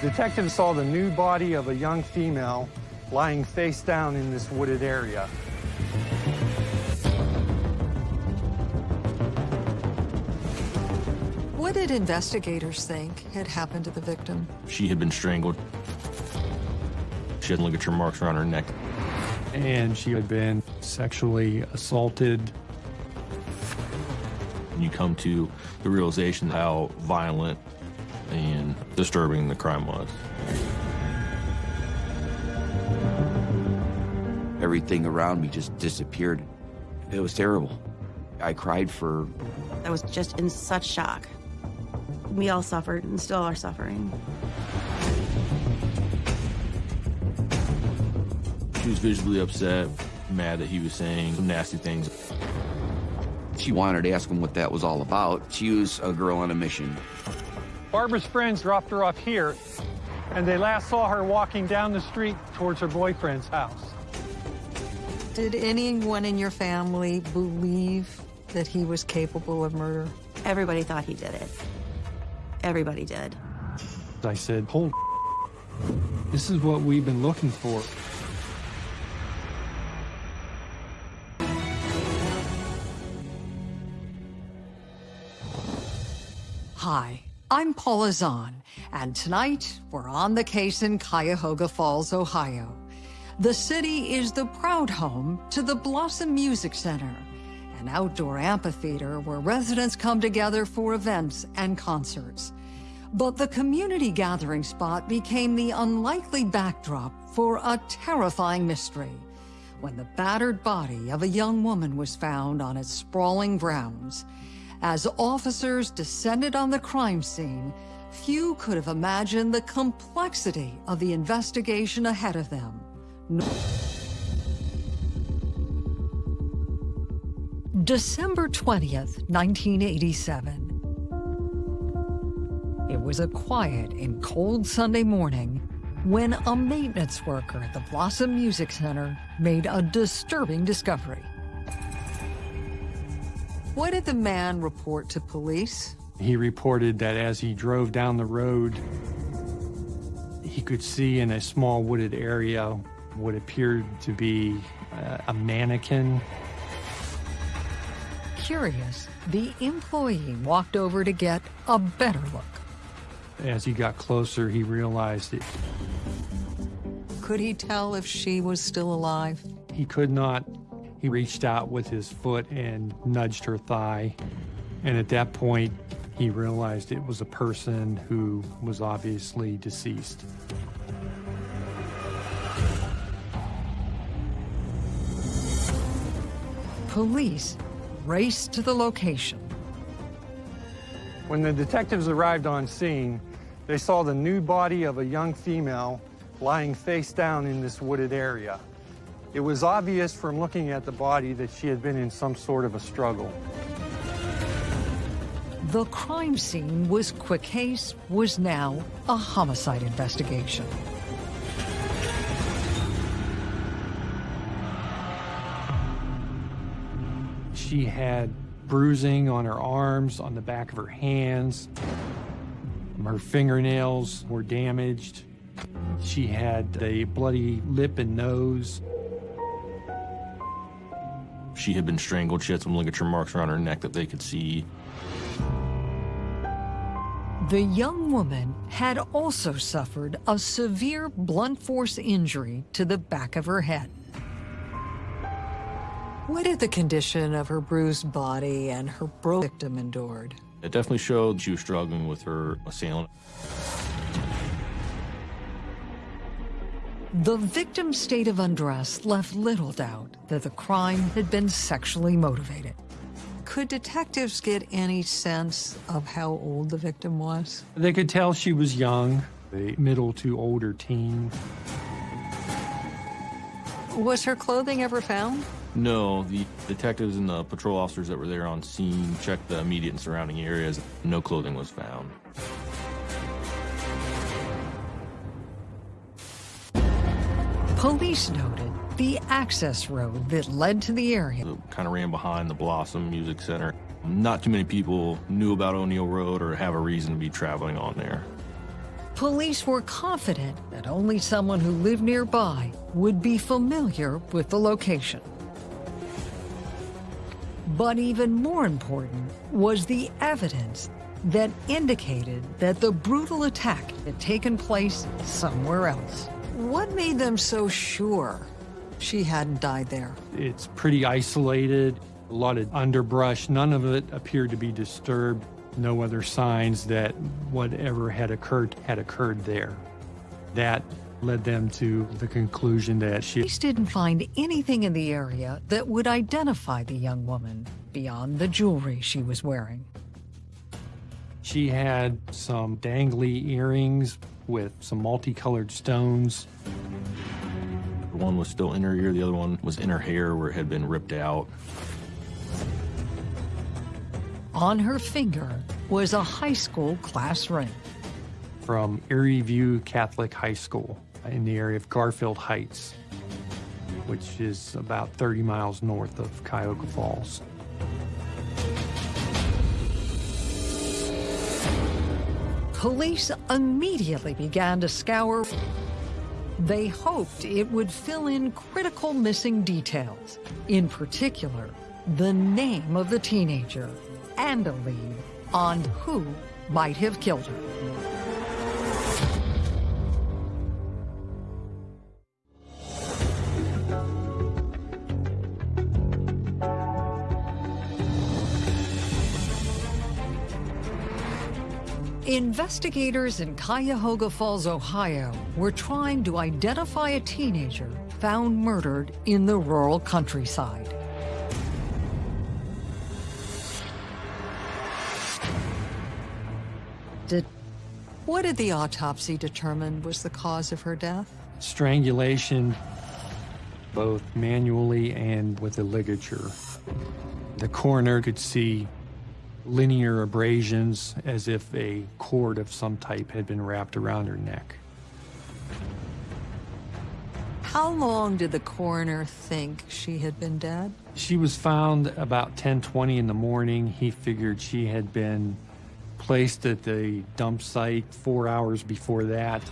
Detectives saw the nude body of a young female lying face down in this wooded area. What did investigators think had happened to the victim? She had been strangled. She had ligature marks around her neck. And she had been sexually assaulted. And you come to the realization how violent and disturbing the crime was. Everything around me just disappeared. It was terrible. I cried for... I was just in such shock. We all suffered and still are suffering. She was visibly upset, mad that he was saying some nasty things. She wanted to ask him what that was all about. She was a girl on a mission. Barbara's friends dropped her off here, and they last saw her walking down the street towards her boyfriend's house. Did anyone in your family believe that he was capable of murder? Everybody thought he did it. Everybody did. I said, hold This is what we've been looking for. Hi, I'm Paula Zahn, and tonight we're on the case in Cuyahoga Falls, Ohio. The city is the proud home to the Blossom Music Center, an outdoor amphitheater where residents come together for events and concerts. But the community gathering spot became the unlikely backdrop for a terrifying mystery when the battered body of a young woman was found on its sprawling grounds. As officers descended on the crime scene, few could have imagined the complexity of the investigation ahead of them. No December 20th, 1987. It was a quiet and cold Sunday morning when a maintenance worker at the Blossom Music Center made a disturbing discovery. What did the man report to police? He reported that as he drove down the road, he could see in a small wooded area what appeared to be uh, a mannequin. Curious, the employee walked over to get a better look. As he got closer, he realized it. Could he tell if she was still alive? He could not. He reached out with his foot and nudged her thigh. And at that point, he realized it was a person who was obviously deceased. Police raced to the location. When the detectives arrived on scene, they saw the nude body of a young female lying face down in this wooded area. It was obvious from looking at the body that she had been in some sort of a struggle. The crime scene was quick case, was now a homicide investigation. She had bruising on her arms, on the back of her hands. Her fingernails were damaged. She had a bloody lip and nose. She had been strangled. She had some ligature marks around her neck that they could see. The young woman had also suffered a severe blunt force injury to the back of her head. What did the condition of her bruised body and her broken victim endured? It definitely showed she was struggling with her assailant. The victim's state of undress left little doubt that the crime had been sexually motivated. Could detectives get any sense of how old the victim was? They could tell she was young, a middle to older teen. Was her clothing ever found? No, the detectives and the patrol officers that were there on scene checked the immediate and surrounding areas. No clothing was found. Police noted the access road that led to the area. It kind of ran behind the Blossom Music Center. Not too many people knew about O'Neill Road or have a reason to be traveling on there. Police were confident that only someone who lived nearby would be familiar with the location. But even more important was the evidence that indicated that the brutal attack had taken place somewhere else. What made them so sure she hadn't died there? It's pretty isolated, a lot of underbrush. None of it appeared to be disturbed. No other signs that whatever had occurred had occurred there. That led them to the conclusion that she Police didn't find anything in the area that would identify the young woman beyond the jewelry she was wearing. she had some dangly earrings with some multicolored stones. One was still in her ear, the other one was in her hair where it had been ripped out. On her finger was a high school class ring. from Erie View Catholic High School in the area of Garfield Heights, which is about 30 miles north of Cuyahoga Falls. Police immediately began to scour. They hoped it would fill in critical missing details, in particular, the name of the teenager and a lead on who might have killed her. Investigators in Cuyahoga Falls, Ohio were trying to identify a teenager found murdered in the rural countryside. Did, what did the autopsy determine was the cause of her death? Strangulation, both manually and with a ligature. The coroner could see linear abrasions as if a cord of some type had been wrapped around her neck. How long did the coroner think she had been dead? She was found about 10:20 in the morning. He figured she had been placed at the dump site 4 hours before that.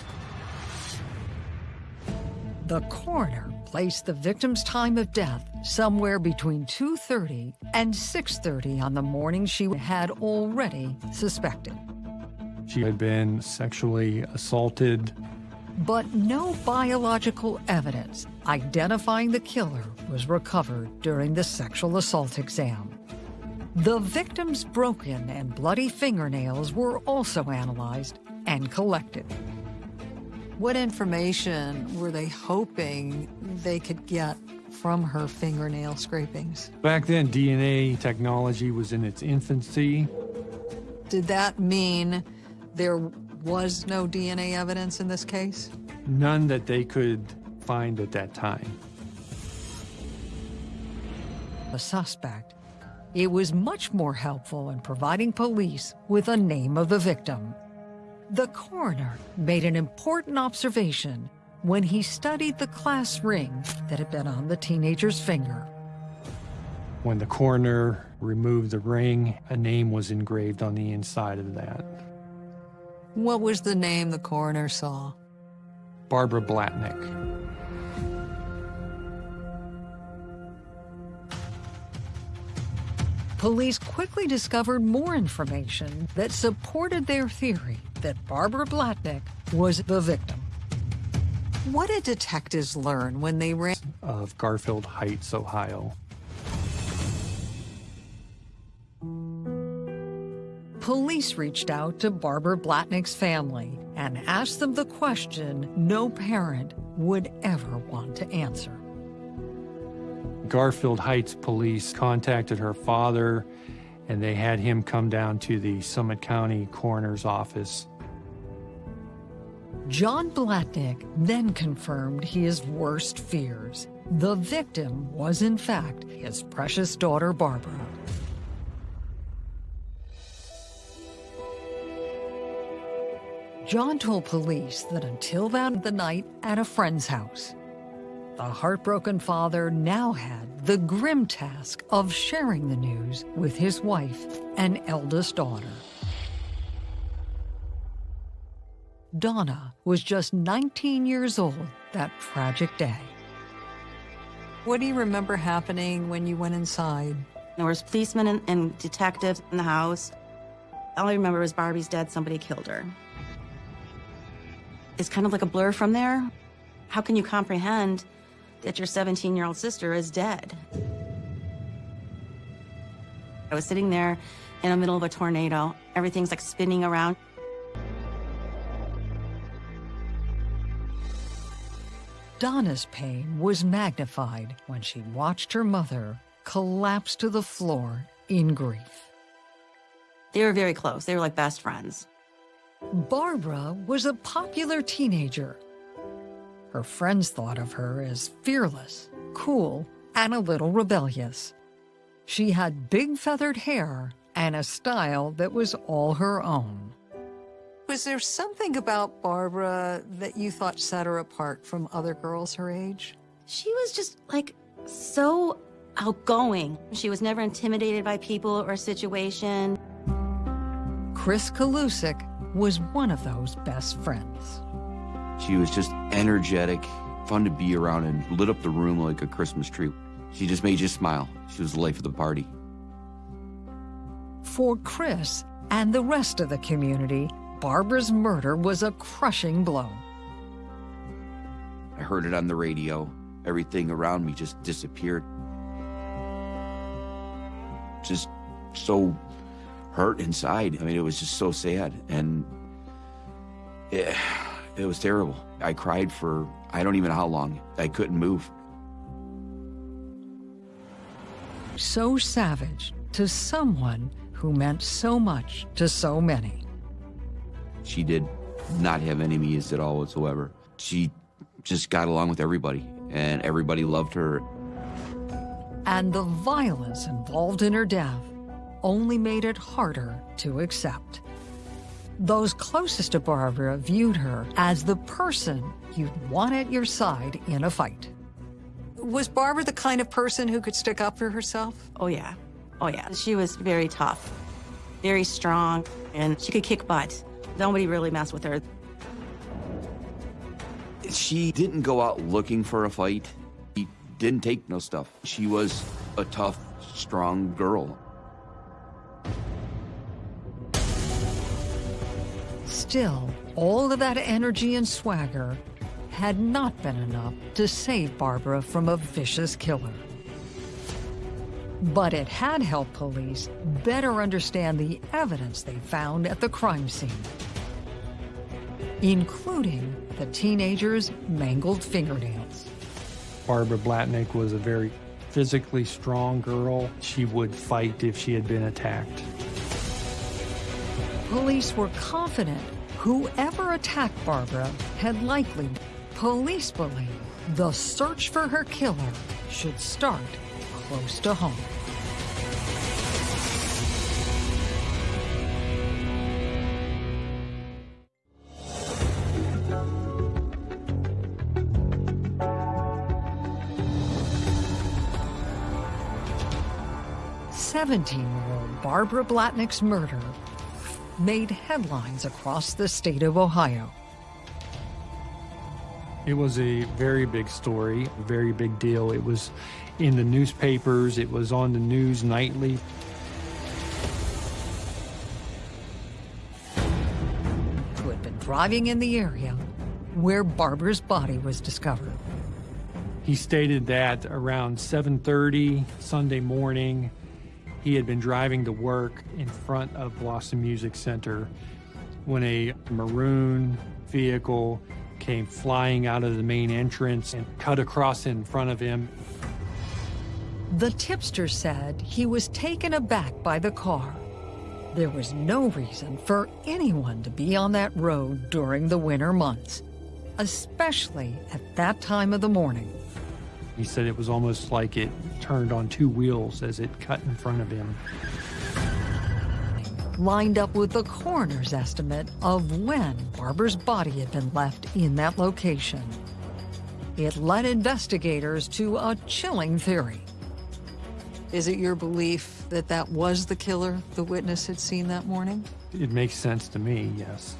The coroner placed the victim's time of death somewhere between 2:30 and 6:30 on the morning she had already suspected. She had been sexually assaulted. But no biological evidence identifying the killer was recovered during the sexual assault exam. The victim's broken and bloody fingernails were also analyzed and collected. What information were they hoping they could get from her fingernail scrapings? Back then, DNA technology was in its infancy. Did that mean there was no DNA evidence in this case? None that they could find at that time. The suspect. It was much more helpful in providing police with a name of the victim. The coroner made an important observation when he studied the class ring that had been on the teenager's finger. When the coroner removed the ring, a name was engraved on the inside of that. What was the name the coroner saw? Barbara Blatnick. Police quickly discovered more information that supported their theory that Barbara Blatnick was the victim. What did detectives learn when they ran? of Garfield Heights, Ohio. Police reached out to Barbara Blatnick's family and asked them the question no parent would ever want to answer. Garfield Heights police contacted her father and they had him come down to the Summit County coroner's office. John Blatnick then confirmed his worst fears. The victim was, in fact, his precious daughter, Barbara. John told police that until that the night at a friend's house, the heartbroken father now had the grim task of sharing the news with his wife and eldest daughter. Donna was just 19 years old that tragic day. What do you remember happening when you went inside? There was policemen and, and detectives in the house. All I remember was Barbie's dead, somebody killed her. It's kind of like a blur from there. How can you comprehend that your 17-year-old sister is dead? I was sitting there in the middle of a tornado. Everything's like spinning around. Donna's pain was magnified when she watched her mother collapse to the floor in grief. They were very close. They were like best friends. Barbara was a popular teenager. Her friends thought of her as fearless, cool, and a little rebellious. She had big feathered hair and a style that was all her own. Was there something about Barbara that you thought set her apart from other girls her age? She was just like so outgoing. She was never intimidated by people or situation. Chris Kalusik was one of those best friends. She was just energetic, fun to be around, and lit up the room like a Christmas tree. She just made you smile. She was the life of the party. For Chris and the rest of the community, Barbara's murder was a crushing blow. I heard it on the radio. Everything around me just disappeared. Just so hurt inside. I mean, it was just so sad. And it, it was terrible. I cried for I don't even know how long. I couldn't move. So savage to someone who meant so much to so many. She did not have enemies at all whatsoever. She just got along with everybody, and everybody loved her. And the violence involved in her death only made it harder to accept. Those closest to Barbara viewed her as the person you'd want at your side in a fight. Was Barbara the kind of person who could stick up for herself? Oh, yeah. Oh, yeah. She was very tough, very strong, and she could kick butt. Nobody really messed with her. She didn't go out looking for a fight. She didn't take no stuff. She was a tough, strong girl. Still, all of that energy and swagger had not been enough to save Barbara from a vicious killer. But it had helped police better understand the evidence they found at the crime scene, including the teenager's mangled fingernails. Barbara Blatnick was a very physically strong girl. She would fight if she had been attacked. Police were confident whoever attacked Barbara had likely. Police believe the search for her killer should start close to home. Seventeen-year-old Barbara Blatnick's murder made headlines across the state of Ohio. It was a very big story, a very big deal. It was in the newspapers, it was on the news nightly. Who had been driving in the area where Barbara's body was discovered. He stated that around 7:30 Sunday morning, he had been driving to work in front of Blossom Music Center when a maroon vehicle came flying out of the main entrance and cut across in front of him. The tipster said he was taken aback by the car. There was no reason for anyone to be on that road during the winter months, especially at that time of the morning. He said it was almost like it turned on two wheels as it cut in front of him. Lined up with the coroner's estimate of when Barber's body had been left in that location. It led investigators to a chilling theory. Is it your belief that that was the killer the witness had seen that morning? It makes sense to me, yes.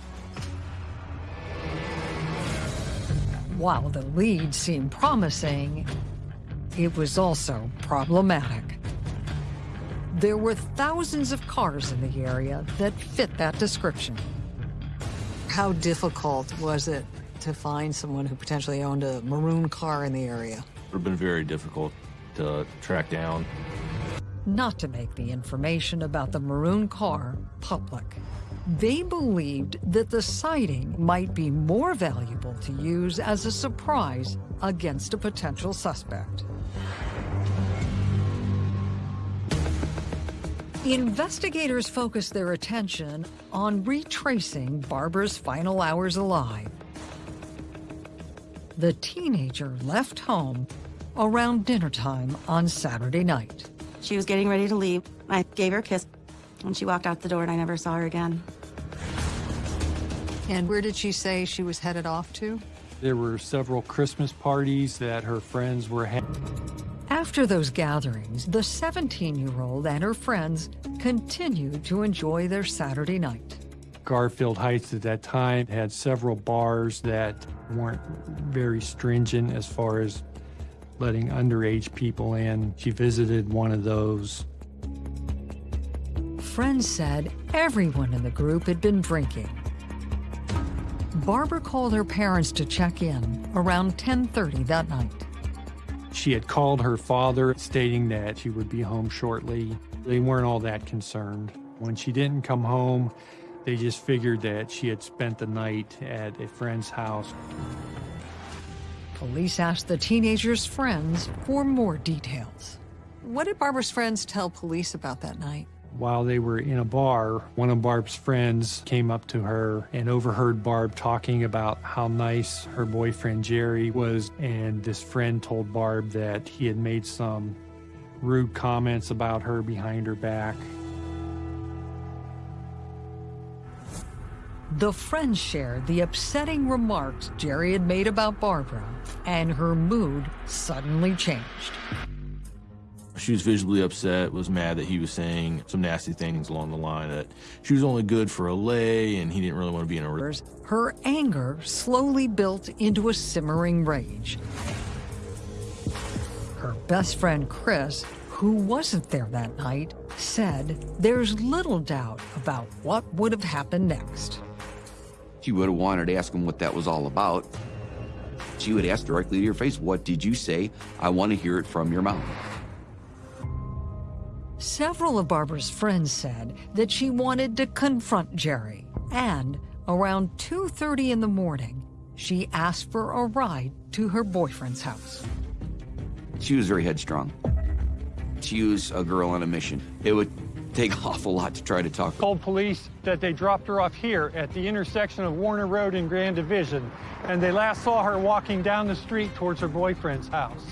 While the lead seemed promising, it was also problematic. There were thousands of cars in the area that fit that description. How difficult was it to find someone who potentially owned a maroon car in the area? It would have been very difficult to track down. Not to make the information about the maroon car public. They believed that the sighting might be more valuable to use as a surprise against a potential suspect. Investigators focused their attention on retracing Barbara's final hours alive. The teenager left home around dinner time on Saturday night. She was getting ready to leave. I gave her a kiss, and she walked out the door, and I never saw her again. And where did she say she was headed off to? There were several Christmas parties that her friends were having. After those gatherings, the 17-year-old and her friends continued to enjoy their Saturday night. Garfield Heights at that time had several bars that weren't very stringent as far as letting underage people in. She visited one of those. Friends said everyone in the group had been drinking. Barbara called her parents to check in around 10.30 that night. She had called her father stating that she would be home shortly. They weren't all that concerned. When she didn't come home, they just figured that she had spent the night at a friend's house. Police asked the teenager's friends for more details. What did Barbara's friends tell police about that night? While they were in a bar, one of Barb's friends came up to her and overheard Barb talking about how nice her boyfriend Jerry was. And this friend told Barb that he had made some rude comments about her behind her back. The friends shared the upsetting remarks Jerry had made about Barbara, and her mood suddenly changed. She was visibly upset, was mad that he was saying some nasty things along the line that she was only good for a lay and he didn't really want to be in a relationship. Her anger slowly built into a simmering rage. Her best friend Chris, who wasn't there that night, said there's little doubt about what would have happened next. She would have wanted to ask him what that was all about. She would ask directly to your face, What did you say? I want to hear it from your mouth. Several of Barbara's friends said that she wanted to confront Jerry, and around 2.30 in the morning, she asked for a ride to her boyfriend's house. She was very headstrong. She was a girl on a mission. It would take an awful lot to try to talk. Called police that they dropped her off here at the intersection of Warner Road and Grand Division, and they last saw her walking down the street towards her boyfriend's house.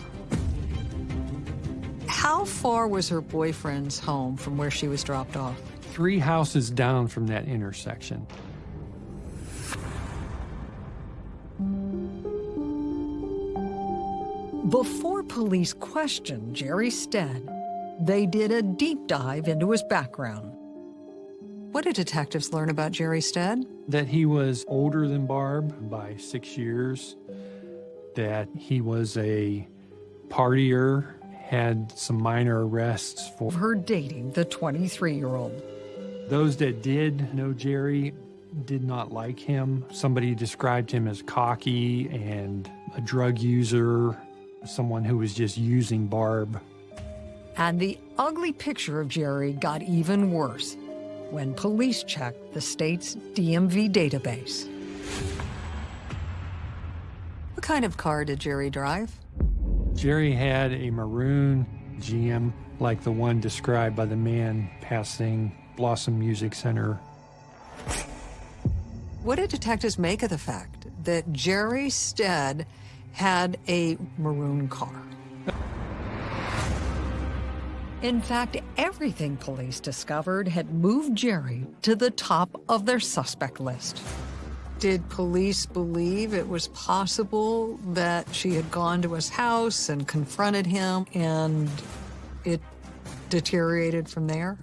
How far was her boyfriend's home from where she was dropped off? Three houses down from that intersection. Before police questioned Jerry Stead, they did a deep dive into his background. What did detectives learn about Jerry Stead? That he was older than Barb by six years, that he was a partier, had some minor arrests for Her dating the 23-year-old. Those that did know Jerry did not like him. Somebody described him as cocky and a drug user, someone who was just using Barb. And the ugly picture of Jerry got even worse when police checked the state's DMV database. What kind of car did Jerry drive? Jerry had a maroon GM like the one described by the man passing Blossom Music Center. What did detectives make of the fact that Jerry Stead had a maroon car? In fact, everything police discovered had moved Jerry to the top of their suspect list. Did police believe it was possible that she had gone to his house and confronted him and it deteriorated from there?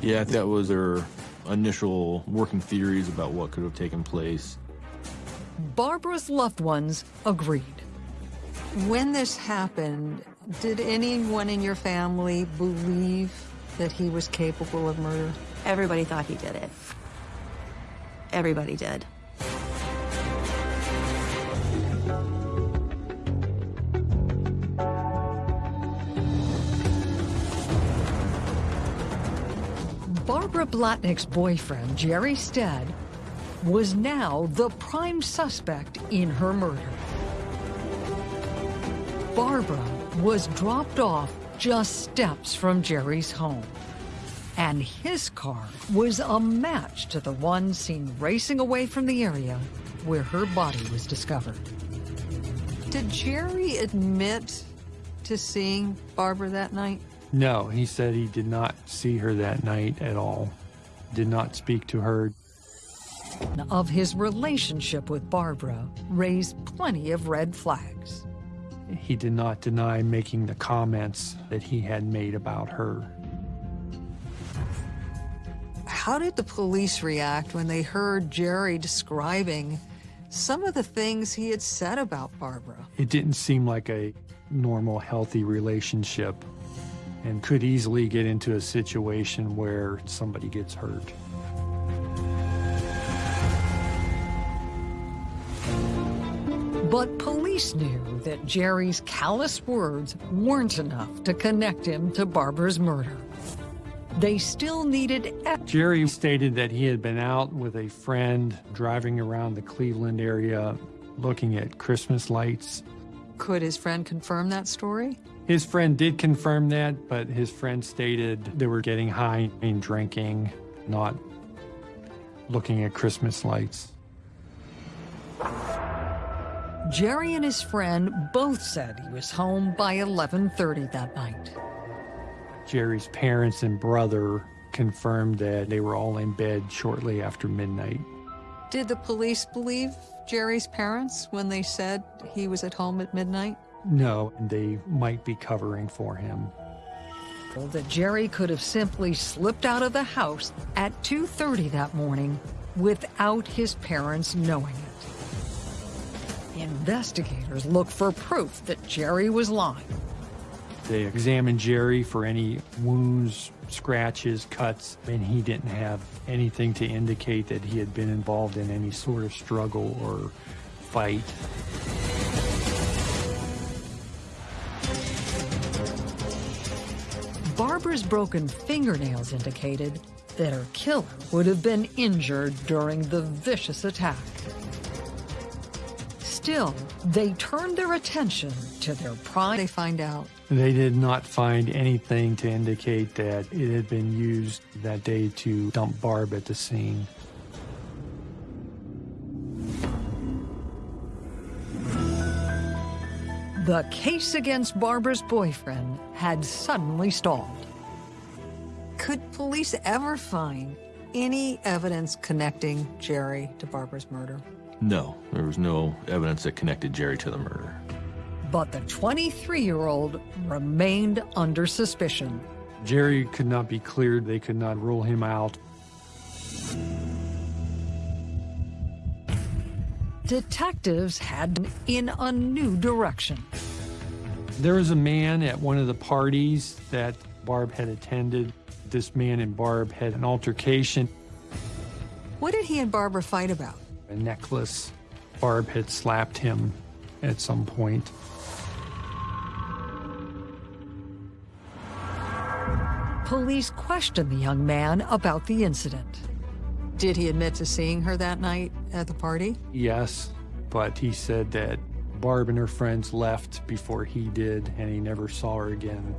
Yeah, that was their initial working theories about what could have taken place. Barbara's loved ones agreed. When this happened, did anyone in your family believe that he was capable of murder? Everybody thought he did it. Everybody did. Barbara Blatnick's boyfriend, Jerry Stead, was now the prime suspect in her murder. Barbara was dropped off just steps from Jerry's home. And his car was a match to the one seen racing away from the area where her body was discovered. Did Jerry admit to seeing Barbara that night? No, he said he did not see her that night at all. Did not speak to her. Of his relationship with Barbara raised plenty of red flags. He did not deny making the comments that he had made about her. How did the police react when they heard Jerry describing some of the things he had said about Barbara? It didn't seem like a normal, healthy relationship and could easily get into a situation where somebody gets hurt. But police knew that Jerry's callous words weren't enough to connect him to Barbara's murder. They still needed... Jerry stated that he had been out with a friend driving around the Cleveland area looking at Christmas lights. Could his friend confirm that story? His friend did confirm that, but his friend stated they were getting high and drinking, not looking at Christmas lights. Jerry and his friend both said he was home by 11.30 that night. Jerry's parents and brother confirmed that they were all in bed shortly after midnight. Did the police believe Jerry's parents when they said he was at home at midnight? No, they might be covering for him. That Jerry could have simply slipped out of the house at 2.30 that morning without his parents knowing it. Investigators look for proof that Jerry was lying. They examined Jerry for any wounds, scratches, cuts, and he didn't have anything to indicate that he had been involved in any sort of struggle or fight. Barbara's broken fingernails indicated that her killer would have been injured during the vicious attack. Still, they turned their attention to their prime. They find out. They did not find anything to indicate that it had been used that day to dump Barb at the scene. The case against Barbara's boyfriend had suddenly stalled. Could police ever find any evidence connecting Jerry to Barbara's murder? No, there was no evidence that connected Jerry to the murder. But the 23-year-old remained under suspicion. Jerry could not be cleared. They could not rule him out. Detectives had in a new direction. There was a man at one of the parties that Barb had attended. This man and Barb had an altercation. What did he and Barbara fight about? A necklace. Barb had slapped him at some point. Police questioned the young man about the incident. Did he admit to seeing her that night at the party? Yes, but he said that Barb and her friends left before he did, and he never saw her again.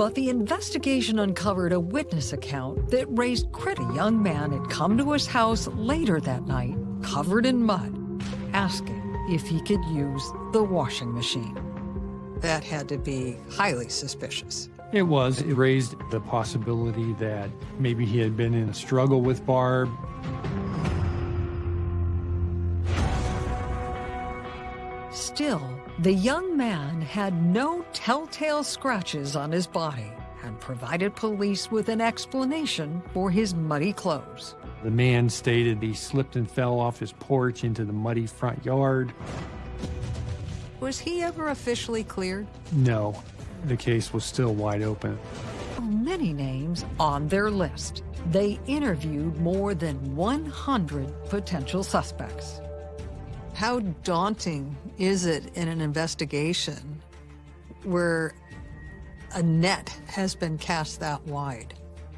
But the investigation uncovered a witness account that raised credit. A young man had come to his house later that night, covered in mud, asking if he could use the washing machine. That had to be highly suspicious. It was. It raised the possibility that maybe he had been in a struggle with Barb. Still, the young man had no telltale scratches on his body, and provided police with an explanation for his muddy clothes. The man stated he slipped and fell off his porch into the muddy front yard. Was he ever officially cleared? No, the case was still wide open. Oh, many names on their list. They interviewed more than 100 potential suspects. How daunting is it in an investigation where a net has been cast that wide?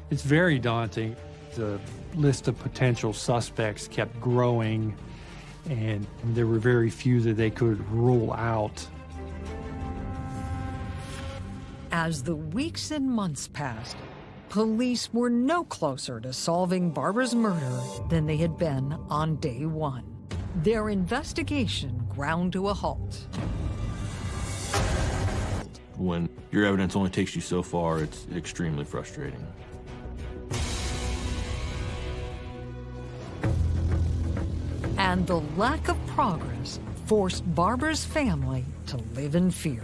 It's very daunting. The list of potential suspects kept growing, and there were very few that they could rule out. As the weeks and months passed, police were no closer to solving Barbara's murder than they had been on day one. Their investigation ground to a halt. When your evidence only takes you so far, it's extremely frustrating. And the lack of progress forced Barbara's family to live in fear.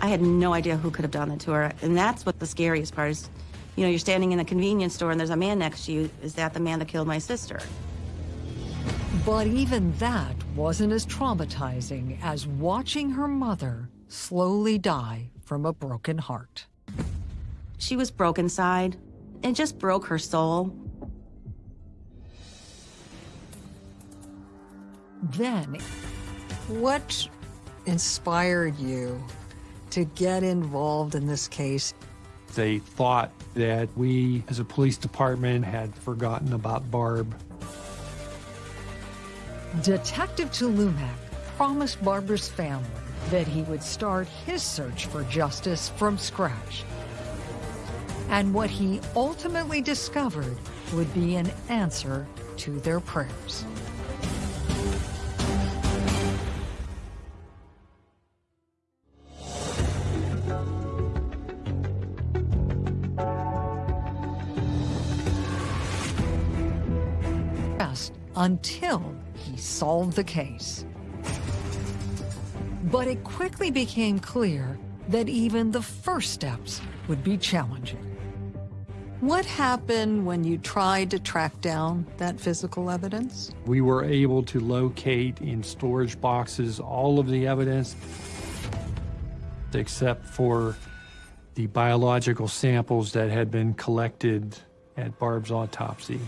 I had no idea who could have done it to her. And that's what the scariest part is. You know, you're standing in a convenience store and there's a man next to you. Is that the man that killed my sister? But even that wasn't as traumatizing as watching her mother slowly die from a broken heart. She was broken inside. It just broke her soul. Then, what inspired you to get involved in this case? They thought that we, as a police department, had forgotten about Barb. Detective Tulumak promised Barbara's family that he would start his search for justice from scratch. And what he ultimately discovered would be an answer to their prayers. until solved the case. But it quickly became clear that even the first steps would be challenging. What happened when you tried to track down that physical evidence? We were able to locate in storage boxes all of the evidence except for the biological samples that had been collected at Barb's autopsy.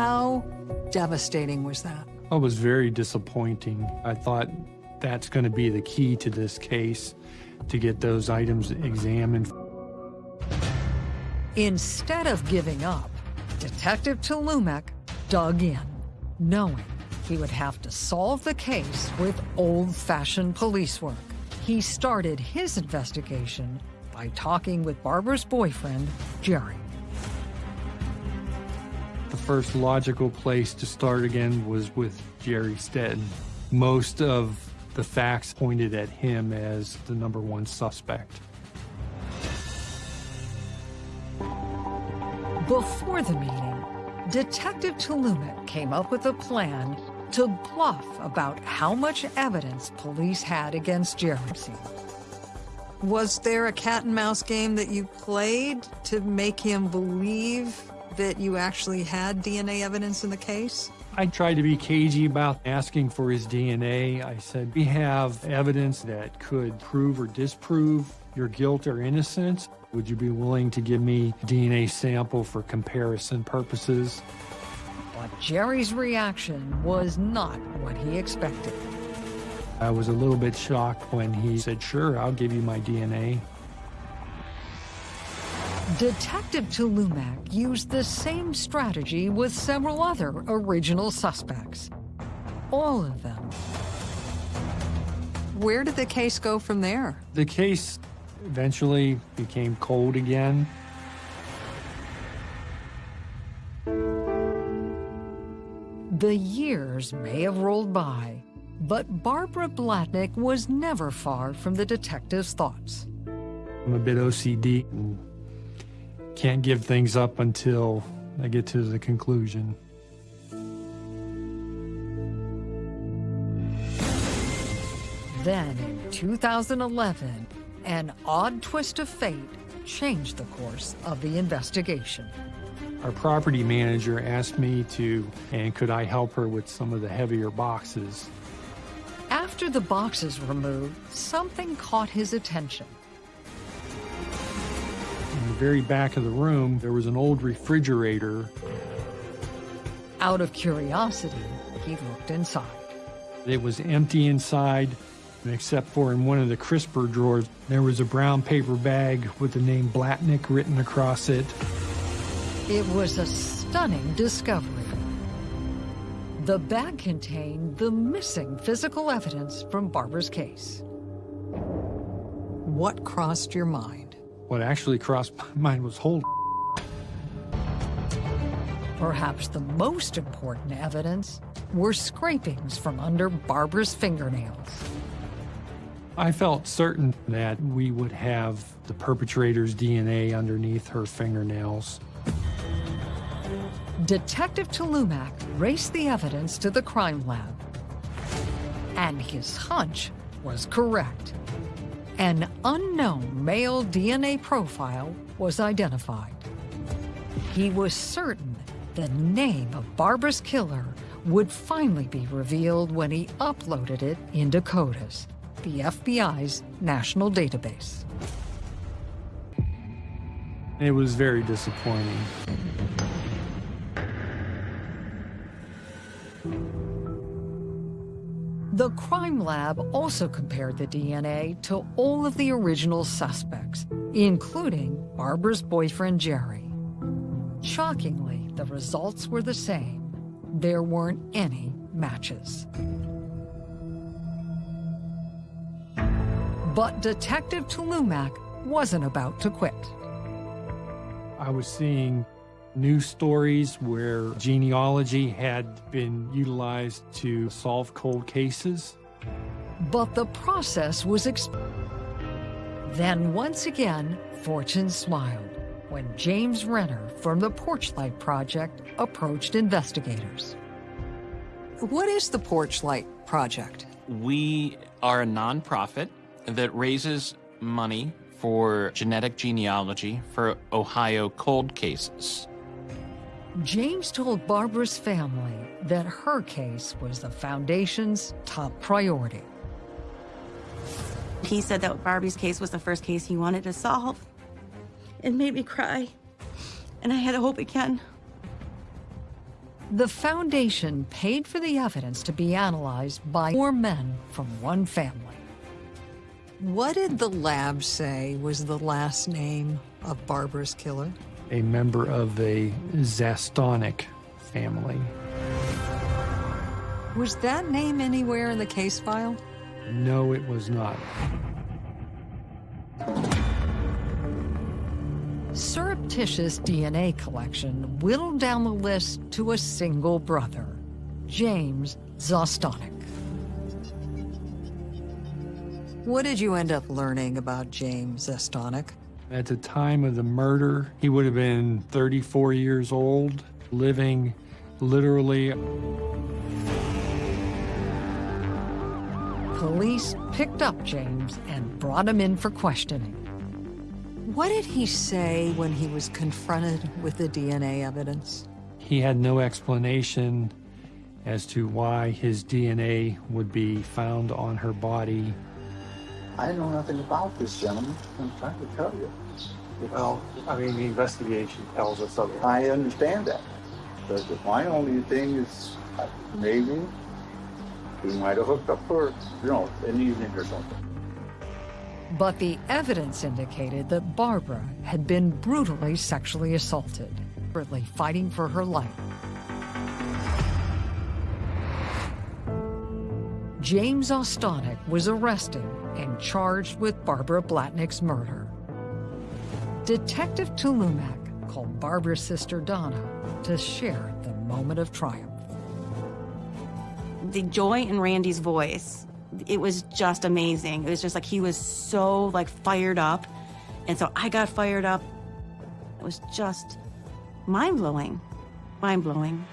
How devastating was that? It was very disappointing. I thought that's going to be the key to this case, to get those items examined. Instead of giving up, Detective Tulumak dug in, knowing he would have to solve the case with old-fashioned police work. He started his investigation by talking with Barbara's boyfriend, Jerry the first logical place to start again was with Jerry Stetton. Most of the facts pointed at him as the number one suspect. Before the meeting, Detective Tulumak came up with a plan to bluff about how much evidence police had against Jeremy. Was there a cat and mouse game that you played to make him believe that you actually had DNA evidence in the case? I tried to be cagey about asking for his DNA. I said, we have evidence that could prove or disprove your guilt or innocence. Would you be willing to give me DNA sample for comparison purposes? But Jerry's reaction was not what he expected. I was a little bit shocked when he said, sure, I'll give you my DNA. Detective Tulumak used the same strategy with several other original suspects. All of them. Where did the case go from there? The case eventually became cold again. The years may have rolled by, but Barbara Blatnick was never far from the detective's thoughts. I'm a bit OCD and can't give things up until I get to the conclusion. Then in 2011, an odd twist of fate changed the course of the investigation. Our property manager asked me to, and could I help her with some of the heavier boxes. After the boxes were moved, something caught his attention. Very back of the room, there was an old refrigerator. Out of curiosity, he looked inside. It was empty inside, except for in one of the crisper drawers, there was a brown paper bag with the name Blatnick written across it. It was a stunning discovery. The bag contained the missing physical evidence from Barbara's case. What crossed your mind? What actually crossed my mind was hold. Perhaps the most important evidence were scrapings from under Barbara's fingernails. I felt certain that we would have the perpetrator's DNA underneath her fingernails. Detective Tulumak raced the evidence to the crime lab. And his hunch was correct. An unknown male DNA profile was identified. He was certain the name of Barbara's killer would finally be revealed when he uploaded it into CODIS, the FBI's national database. It was very disappointing. The crime lab also compared the DNA to all of the original suspects, including Barbara's boyfriend Jerry. Shockingly, the results were the same. There weren't any matches. But Detective Tulumak wasn't about to quit. I was seeing news stories where genealogy had been utilized to solve cold cases. But the process was ex- Then once again, fortune smiled when James Renner from the Porchlight Project approached investigators. What is the Porchlight Project? We are a nonprofit that raises money for genetic genealogy for Ohio cold cases. James told Barbara's family that her case was the Foundation's top priority. He said that Barbie's case was the first case he wanted to solve. It made me cry. And I had a hope again. The Foundation paid for the evidence to be analyzed by four men from one family. What did the lab say was the last name of Barbara's killer? A member of a Zastawnik family. Was that name anywhere in the case file? No, it was not. Surreptitious DNA collection whittled down the list to a single brother, James Zastawnik. What did you end up learning about James Zastawnik? At the time of the murder, he would have been 34 years old, living literally. Police picked up James and brought him in for questioning. What did he say when he was confronted with the DNA evidence? He had no explanation as to why his DNA would be found on her body. I know nothing about this gentleman. I'm trying to tell you. Well, I mean, the investigation tells us otherwise. I understand that. But my only thing is uh, maybe he might have hooked up for, you know, an evening or something. But the evidence indicated that Barbara had been brutally sexually assaulted, desperately fighting for her life. James Zastawnik was arrested and charged with Barbara Blatnick's murder. Detective Tulumak called Barbara's sister Donna to share the moment of triumph. The joy in Randy's voice, it was just amazing. It was just like he was so like fired up. And so I got fired up. It was just mind blowing. Mind blowing.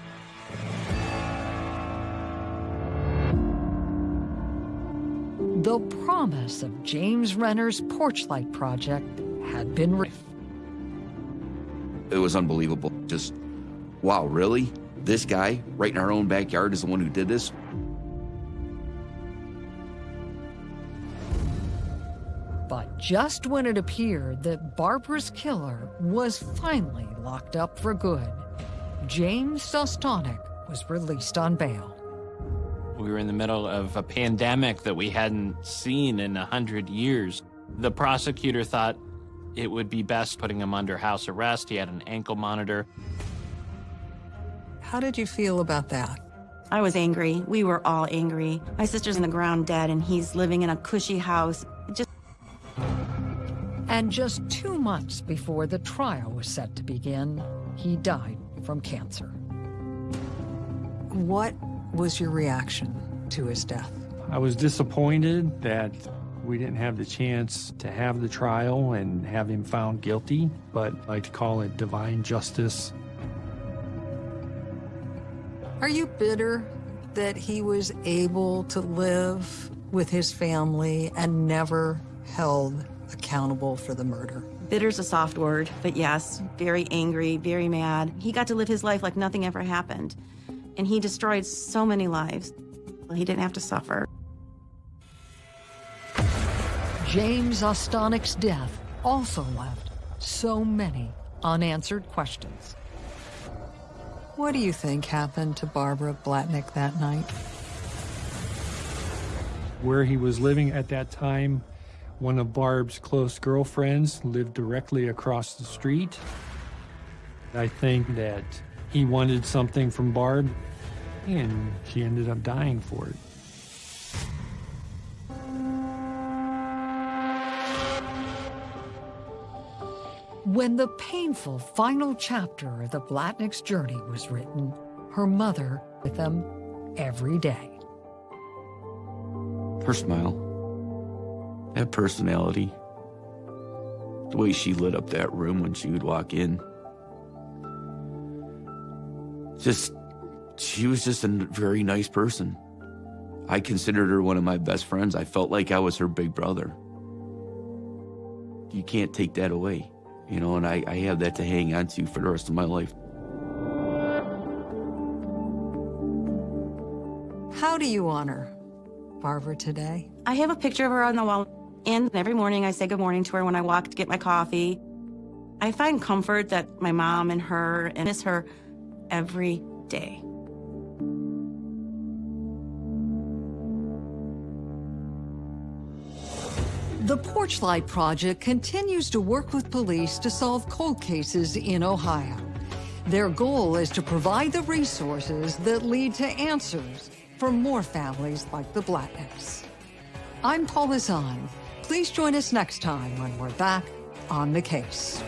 The promise of James Renner's Porchlight Project had been re- It was unbelievable. Just, wow, really? This guy, right in our own backyard, is the one who did this? But just when it appeared that Barbara's killer was finally locked up for good, James Zastawnik was released on bail. We were in the middle of a pandemic that we hadn't seen in a hundred years. The prosecutor thought it would be best putting him under house arrest. He had an ankle monitor. How did you feel about that? I was angry. We were all angry. My sister's in the ground dead, and he's living in a cushy house. Just And just two months before the trial was set to begin, he died from cancer. What was your reaction to his death? I was disappointed that we didn't have the chance to have the trial and have him found guilty, but I like to call it divine justice. Are you bitter that he was able to live with his family and never held accountable for the murder? bitter's a soft word, but yes, very angry, very mad. He got to live his life like nothing ever happened, and he destroyed so many lives. He didn't have to suffer. James Zastawnik's death also left so many unanswered questions. What do you think happened to Barbara Blatnick that night? Where he was living at that time, one of Barb's close girlfriends lived directly across the street. I think that he wanted something from Barb, and she ended up dying for it. When the painful final chapter of the Blatnick's journey was written, her mother with them every day. Her smile, that personality, the way she lit up that room when she would walk in. Just, she was just a very nice person. I considered her one of my best friends. I felt like I was her big brother. You can't take that away, you know, and I, I have that to hang on to for the rest of my life. How do you honor Barbara today? I have a picture of her on the wall, and every morning I say good morning to her when I walk to get my coffee. I find comfort that my mom and her and miss her every day. The Porchlight Project continues to work with police to solve cold cases in Ohio. Their goal is to provide the resources that lead to answers for more families like the Blatnicks. I'm Paula Zahn. Please join us next time when we're back on the case.